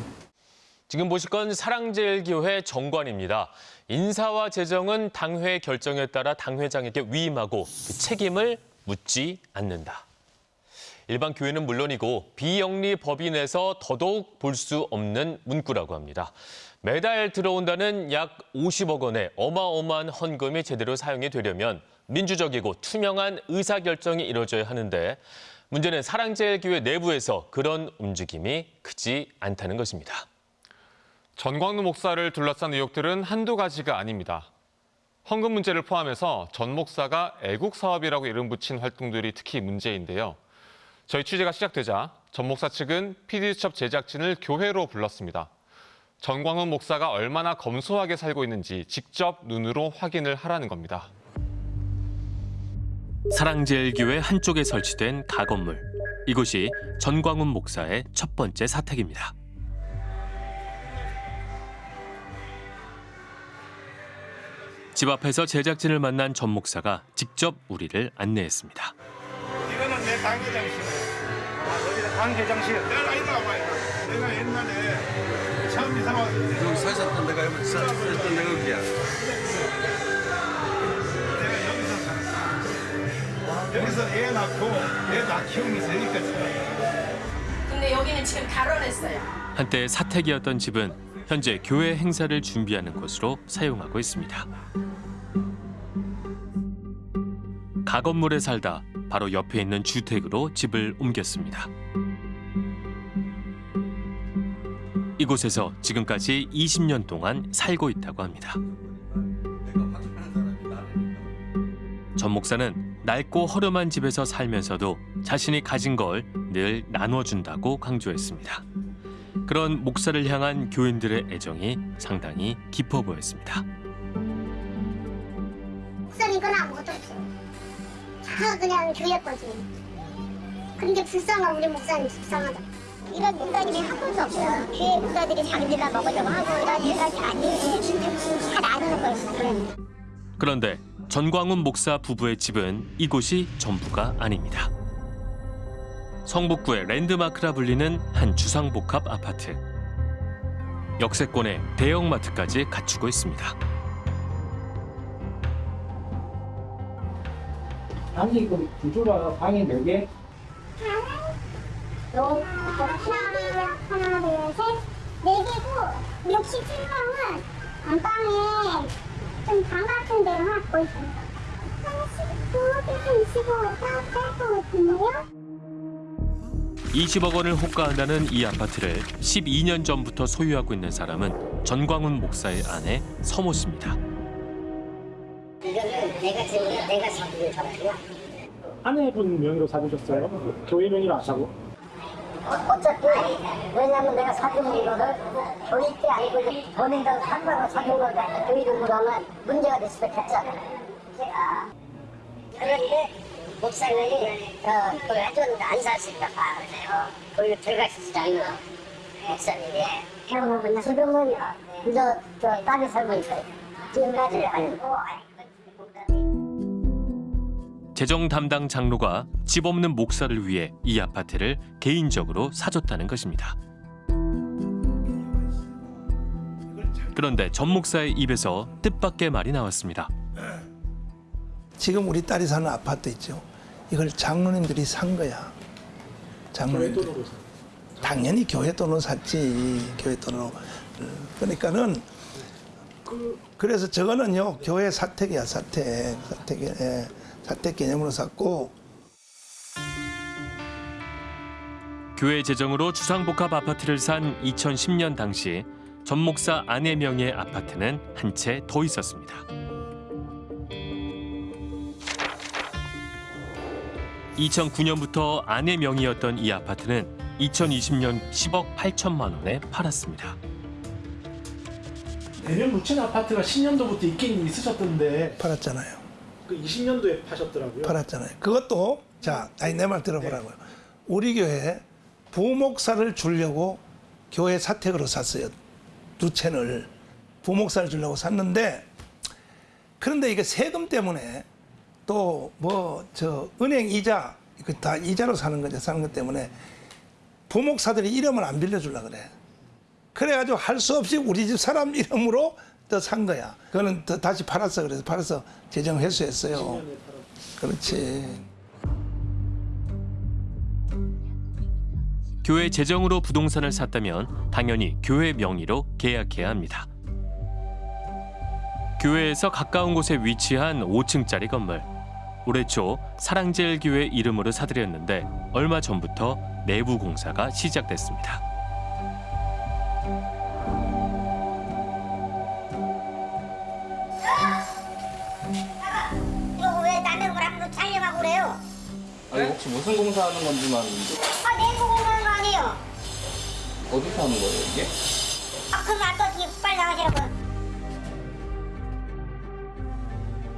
지금 보실 건 사랑제일교회 정관입니다. 인사와 재정은 당회 결정에 따라 당회장에게 위임하고 그 책임을 묻지 않는다. 일반 교회는 물론이고 비영리 법인에서 더더욱 볼 수 없는 문구라고 합니다. 매달 들어온다는 약 50억 원의 어마어마한 헌금이 제대로 사용이 되려면 민주적이고 투명한 의사결정이 이루어져야 하는데 문제는 사랑제일교회 내부에서 그런 움직임이 크지 않다는 것입니다. 전광훈 목사를 둘러싼 의혹들은 한두 가지가 아닙니다. 헌금 문제를 포함해서 전 목사가 애국 사업이라고 이름 붙인 활동들이 특히 문제인데요. 저희 취재가 시작되자 전 목사 측은 PD수첩 제작진을 교회로 불렀습니다. 전광훈 목사가 얼마나 검소하게 살고 있는지 직접 눈으로 확인을 하라는 겁니다. 사랑제일교회 한쪽에 설치된 가건물. 이곳이 전광훈 목사의 첫 번째 사택입니다. 집 앞에서 제작진을 만난 전 목사가 직접 우리를 안내했습니다. 이거는 내. 아, 여 당회장실. 내가 이리 와봐요. 내가 옛날에 처음 이사 왔을 때. 여기 사셨던 데가 여기 사셨던 데가 여기야. 내가 여기서 살았어. 여기서 애 낳고 애다 키우면서 여기까지 살았어. 근데 여기는 지금 결혼했어요. 한때 사택이었던 집은 현재 교회 행사를 준비하는 곳으로 사용하고 있습니다. 가건물에 살다 바로 옆에 있는 주택으로 집을 옮겼습니다. 이곳에서 지금까지 20년 동안 살고 있다고 합니다. 전 목사는 낡고 허름한 집에서 살면서도 자신이 가진 걸 늘 나눠준다고 강조했습니다. 그런 목사를 향한 교인들의 애정이 상당히 깊어 보였습니다. 목사님 건 아무것도 없어. 다 그냥 교회 거지. 게 불쌍하고 우리 목사님 불쌍하다. 이런 인간이 한 번도 없어요. 교회 목사들이 자기들만 먹으려고 하고 이런 인간이 아니지. 다 나누는 거였어. 그런데 전광훈 목사 부부의 집은 이곳이 전부가 아닙니다. 성북구의 랜드마크라 불리는 한 주상복합 아파트. 역세권에 대형마트까지 갖추고 있습니다. 아니 그 구조가 방이 몇 개? 너 하나, 하나, 둘, 셋, 네 개고 67명은 안방에 좀 방 같은 데를 갖고 있습니다. 한 19, 25, 딱뺄것 같은데요? 20억 원을 호가한다는 이 아파트를 12년 전부터 소유하고 있는 사람은 전광훈 목사의 아내 서모 씨입니다. 이거는 내가 지금 내가 사기를 잡았고요. 아내분 명의로 사주셨어요? 교회 명의로 안 사고? 어차피 왜냐면 내가 사준 이거를 때 아니고 본인들 상관으로 사준 건데 교회 돈으로 하면 문제가 될 있잖아. 제가 그런데 목사님이 어, 그걸 해줬는데 안 있다 봐. 그래요. 수 있잖아요. 목사님이. 지금은 저, 저 딸이 살고 있어요. 지금까지 아니고 재정 담당 장로가 집 없는 목사를 위해 이 아파트를 개인적으로 사줬다는 것입니다. 그런데 전 목사의 입에서 뜻밖의 말이 나왔습니다. 지금 우리 딸이 사는 아파트 있죠. 이걸 장로님들이 산 거야. 장로님들. 당연히 교회 돈으로 샀지. 교회 돈으로. 그러니까는 그래서 저거는요 교회 사택이야 사택 사택 예, 사택 개념으로 샀고 교회 재정으로 주상복합 아파트를 산 2010년 당시 전 목사 아내 명의의 아파트는 한 채 더 있었습니다. 2009년부터 아내 명의였던 이 아파트는 2020년 10억 8천만 원에 팔았습니다. 대면 묻힌 아파트가 10년도부터 있긴 있으셨던데 팔았잖아요. 그 20년도에 파셨더라고요. 팔았잖아요. 그것도 자, 아니 내 말 들어보라고요. 우리 교회 부목사를 주려고 교회 사택으로 샀어요. 두 채를 부목사를 주려고 샀는데 그런데 이게 세금 때문에 또 뭐 저 은행 이자 이거 다 이자로 사는 거죠. 사는 것 때문에 부목사들이 이름을 안 빌려주려 그래. 그래가지고 할 수 없이 우리 집 사람 이름으로 또산 거야. 그거는 더 다시 팔았어. 그래서 팔아서 재정 회수했어요. 그렇지. 교회 재정으로 부동산을 샀다면 당연히 교회 명의로 계약해야 합니다. 교회에서 가까운 곳에 위치한 5층짜리 건물. 올해 초 사랑제일교회 이름으로 사들였는데 얼마 전부터 내부 공사가 시작됐습니다. 아니 혹시 무슨 공사하는 건지만 아 내부 공사하는 거 아니에요? 어디서 하는 거예요 이게? 아 그럼 아까 뒤에 빨리 나가시라고.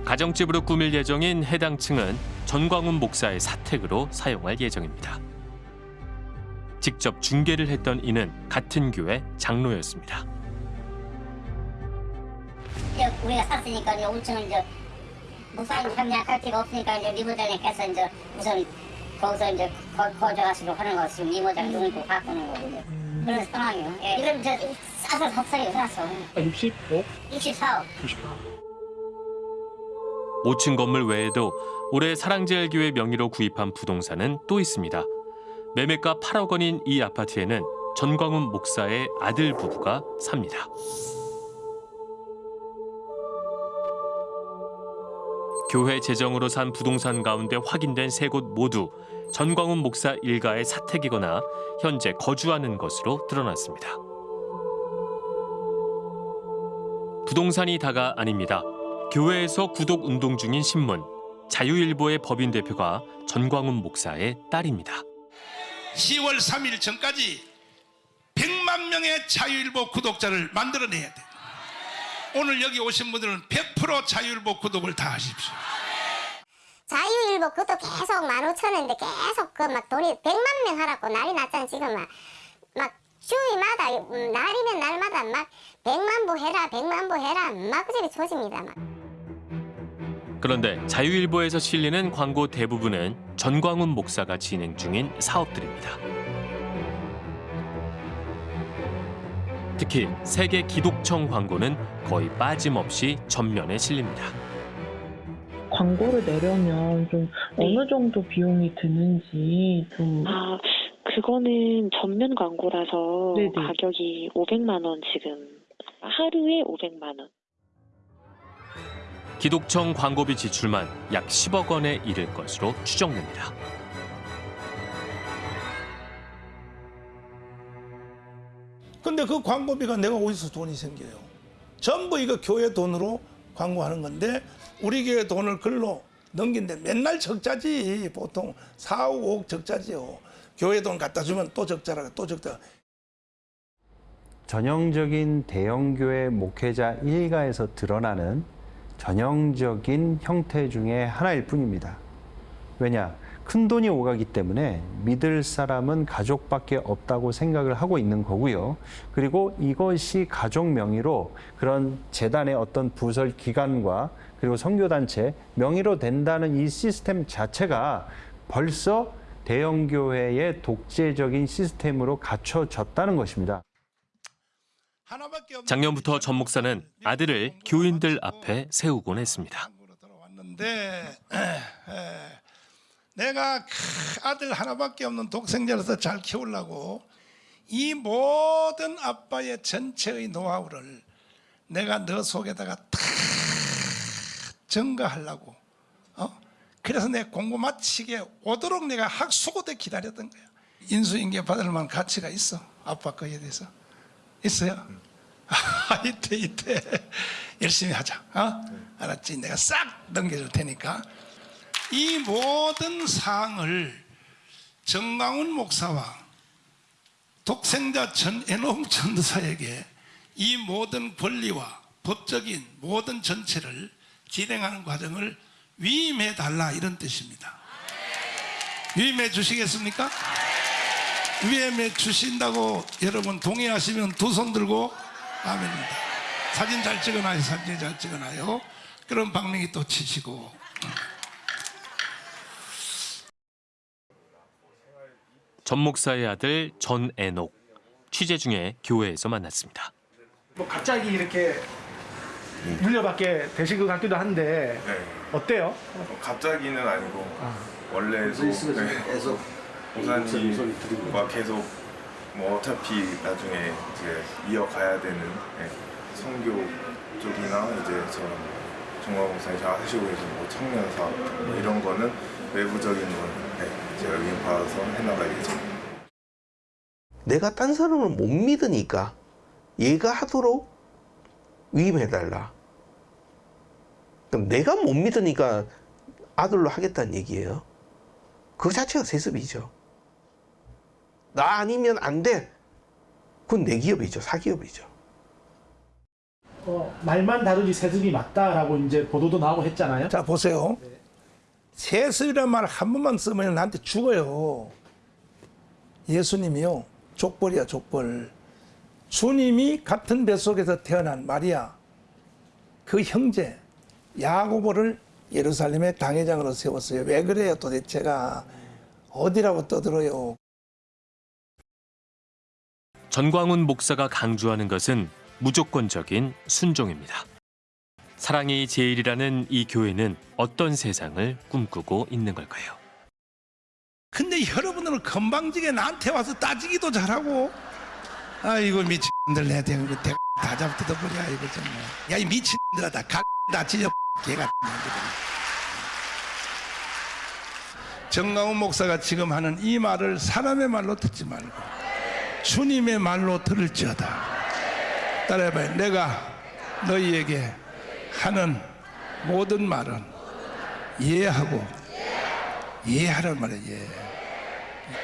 가정집으로 꾸밀 예정인 해당 층은 전광훈 목사의 사택으로 사용할 예정입니다. 직접 중개를 했던 이는 같은 교회 장로였습니다. 우리가 샀으니까 이제 5층은 이제 목사님 협력할 필요가 없으니까 이제 리모델링해서 이제 우선 거기서 이제 거, 거주하시고 하는 거 지금 리모델 누르고 바꾸는 거고 이제 그런 상황이에요. 예, 이건 이제 싸서 석살이 샀어. 65? 64억. 5층 건물 외에도 올해 사랑제일교회 명의로 구입한 부동산은 또 있습니다. 매매가 8억 원인 이 아파트에는 전광훈 목사의 아들 부부가 삽니다. 교회 재정으로 산 부동산 가운데 확인된 세 곳 모두 전광훈 목사 일가의 사택이거나 현재 거주하는 것으로 드러났습니다. 부동산이 다가 아닙니다. 교회에서 구독 운동 중인 신문 자유일보의 법인 대표가 전광훈 목사의 딸입니다. 10월 3일 전까지 100만 명의 자유일보 구독자를 만들어내야 돼. 오늘 여기 오신 분들은 100% 자유일보 구독을 다 하십시오. 자유일보 그것도 계속 15,000원인데 계속 그 막 돈이 100만 명 하라고 난리 났잖아 지금 막. 막 주위마다 음, 날이면 날마다 막 100만 부 해라 100만 부 해라 막 그저리 조집니다 막. 그런데 자유일보에서 실리는 광고 대부분은 전광훈 목사가 진행 중인 사업들입니다. 특히 세계 기독청 광고는 거의 빠짐없이 전면에 실립니다. 광고를 내려면 좀 어느 정도 비용이 드는지 좀 아, 그거는 전면 광고라서 네네. 가격이 500만 원 지금 하루에 500만 원. 기독청 광고비 지출만 약 10억 원에 이를 것으로 추정됩니다. 근데 그 광고비가 내가 어디서 돈이 생겨요? 전부 이거 교회 돈으로 광고하는 건데 우리 교회 돈을 글로 넘긴데 맨날 적자지 보통 4, 5억 적자지요. 교회 돈 갖다 주면 또 적자라 또 적자. 전형적인 대형교회 목회자 일가에서 드러나는 전형적인 형태 중에 하나일 뿐입니다. 왜냐? 큰 돈이 오가기 때문에 믿을 사람은 가족밖에 없다고 생각을 하고 있는 거고요. 그리고 이것이 가족 명의로 그런 재단의 어떤 부설 기관과 그리고 선교단체 명의로 된다는 이 시스템 자체가 벌써 대형교회의 독재적인 시스템으로 갖춰졌다는 것입니다. 작년부터 전 목사는 아들을 교인들 앞에 세우곤 했습니다. 내가 아들 하나밖에 없는 독생자로서 잘 키우려고 이 모든 아빠의 전체의 노하우를 내가 너 속에다가 다 증가하려고 어? 그래서 내 공부 마치게 오도록 내가 학수고대 기다렸던 거야 인수인계 받을 만한 가치가 있어 아빠 거에 대해서 있어요? 아, 이때 이때 열심히 하자 어? 알았지? 내가 싹 넘겨줄 테니까 이 모든 사항을 정강훈 목사와 독생자 전애농 전도사에게 이 모든 권리와 법적인 모든 전체를 진행하는 과정을 위임해 달라 이런 뜻입니다. 위임해 주시겠습니까? 위임해 주신다고 여러분 동의하시면 두 손 들고 아멘입니다. 사진 잘 찍어놔요. 사진 잘 찍어놔요. 그럼 박명이 또 치시고 전 목사의 아들 전애녹 취재 중에 교회에서 만났습니다. 뭐 갑자기 이렇게 물려받게 되신 것 같기도 한데 어때요? 갑자기는 아니고 원래도 네. 목사님과 계속 뭐 어차피 나중에 이제 이어가야 되는 네. 선교 쪽이나 이제 저런 정화 목사님 잘 하시고 계신 뭐 청년 사업 뭐 이런 거는 외부적인 거는 네. 제가 위임 받아서 해나가야겠죠. 내가 딴 사람을 못 믿으니까 얘가 하도록 위임해달라. 그럼 내가 못 믿으니까 아들로 하겠다는 얘기예요. 그 자체가 세습이죠. 나 아니면 안 돼. 그건 내 기업이죠. 사기업이죠. 어, 말만 다르지 세습이 맞다라고 이제 보도도 나오고 했잖아요. 자 보세요. 세습이란 말 한 번만 쓰면 나한테 죽어요. 예수님이요. 족벌이야 족벌. 주님이 같은 뱃속에서 태어난 마리아 그 형제 야고보를 예루살렘의 당회장으로 세웠어요. 왜 그래요 도대체가 어디라고 떠들어요. 전광훈 목사가 강조하는 것은 무조건적인 순종입니다. 사랑이 제일이라는 이 교회는 어떤 세상을 꿈꾸고 있는 걸까요? 근데 여러분들은 건방지게 나한테 와서 따지기도 잘하고. 아이고 미친들 내 대고 대다 잡뜯어버려 이거 정말. 야이 미친들아 다다 찢어 개가 정강훈 목사가 지금 하는 이 말을 사람의 말로 듣지 말고 주님의 말로 들을지어다. 따라해봐요. 내가 너희에게 하는 모든 말은 이해하고 이해하란 말이에요 이해.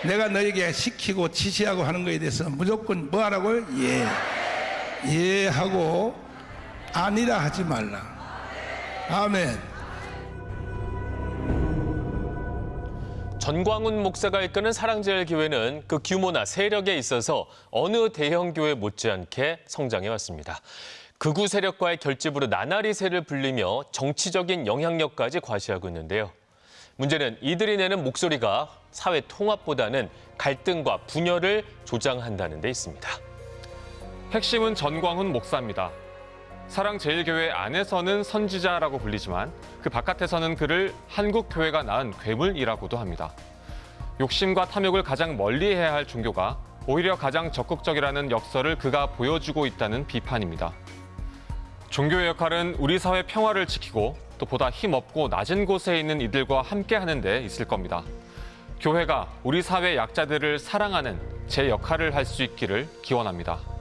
내가 너에게 시키고 지시하고 하는 것에 대해서 무조건 뭐 하라고요? 예. 이해하고 아니라 하지 말라 아멘 전광훈 목사가 이끄는 사랑제일교회는 그 규모나 세력에 있어서 어느 대형 교회 못지않게 성장해 왔습니다. 극우 세력과의 결집으로 나날이 새를 불리며 정치적인 영향력까지 과시하고 있는데요. 문제는 이들이 내는 목소리가 사회 통합보다는 갈등과 분열을 조장한다는 데 있습니다. 핵심은 전광훈 목사입니다. 사랑제일교회 안에서는 선지자라고 불리지만 그 바깥에서는 그를 한국교회가 낳은 괴물이라고도 합니다. 욕심과 탐욕을 가장 멀리해야 할 종교가 오히려 가장 적극적이라는 역설을 그가 보여주고 있다는 비판입니다. 종교의 역할은 우리 사회 평화를 지키고 또 보다 힘없고 낮은 곳에 있는 이들과 함께하는 데 있을 겁니다. 교회가 우리 사회 약자들을 사랑하는 제 역할을 할 수 있기를 기원합니다.